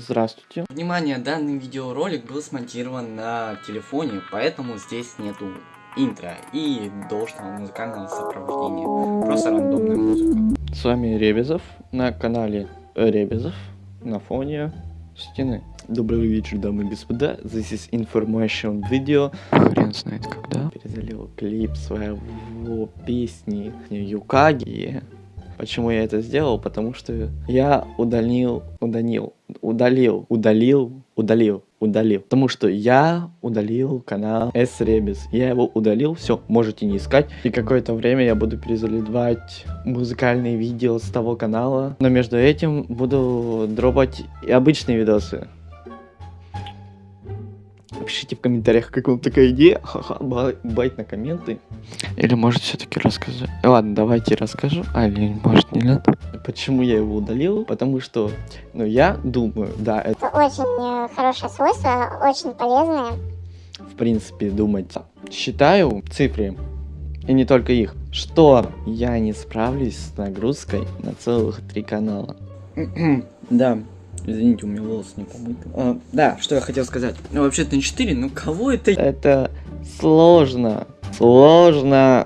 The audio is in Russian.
Здравствуйте. Внимание, данный видеоролик был смонтирован на телефоне, поэтому здесь нету интро и должного музыкального сопровождения. Просто рандомная музыка. С вами Ребезов на канале Ребезов на фоне стены. Добрый вечер, дамы и господа. This is information video. Хрен знает когда. Перезалил клип своего песни Юкаги. Почему я это сделал? Потому что я удалил, удалил, удалил, удалил, удалил, удалил. Потому что я удалил канал S Rebus. Я его удалил, все, можете не искать. И какое-то время я буду перезаливать музыкальные видео с того канала. Но между этим буду дропать и обычные видосы. Пишите в комментариях, как вам такая идея. Ха-ха, бай- байт на комменты. Или может все-таки рассказать? Ладно, давайте расскажу. А, или может не надо? Почему я его удалил? Потому что, ну, я думаю, да, это Это очень э, хорошее свойство, очень полезное. в принципе думать. Считаю цифры, и не только их, что я не справлюсь с нагрузкой на целых три канала. да, извините, у меня волосы не помыты. А, да, что я хотел сказать. Ну, вообще-то на 4, ну кого это... Это сложно. Сложно.